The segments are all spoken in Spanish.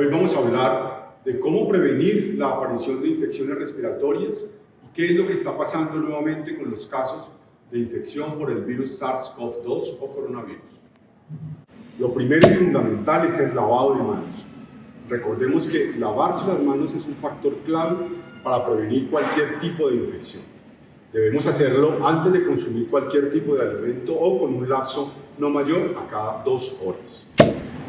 Hoy vamos a hablar de cómo prevenir la aparición de infecciones respiratorias y qué es lo que está pasando nuevamente con los casos de infección por el virus SARS-CoV-2 o coronavirus. Lo primero y fundamental es el lavado de manos. Recordemos que lavarse las manos es un factor clave para prevenir cualquier tipo de infección. Debemos hacerlo antes de consumir cualquier tipo de alimento o con un lapso no mayor a cada dos horas.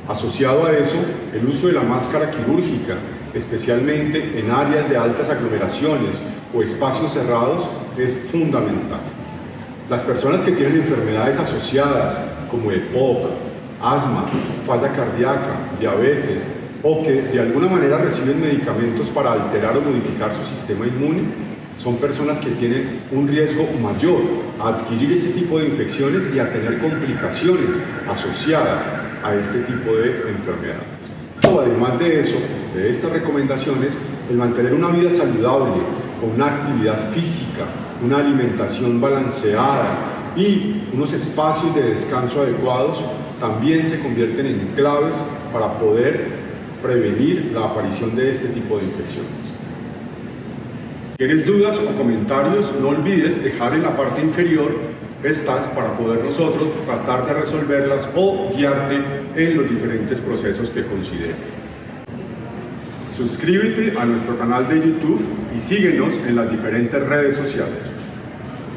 Asociado a eso, el uso de la máscara quirúrgica, especialmente en áreas de altas aglomeraciones o espacios cerrados, es fundamental. Las personas que tienen enfermedades asociadas como EPOC, asma, falla cardíaca, diabetes o que de alguna manera reciben medicamentos para alterar o modificar su sistema inmune, son personas que tienen un riesgo mayor a adquirir este tipo de infecciones y a tener complicaciones asociadas a este tipo de enfermedades. Además de eso, de estas recomendaciones, el mantener una vida saludable, con una actividad física, una alimentación balanceada y unos espacios de descanso adecuados también se convierten en claves para poder prevenir la aparición de este tipo de infecciones. ¿Tienes dudas o comentarios? No olvides dejar en la parte inferior estas para poder nosotros tratar de resolverlas o guiarte en los diferentes procesos que consideres. Suscríbete a nuestro canal de YouTube y síguenos en las diferentes redes sociales.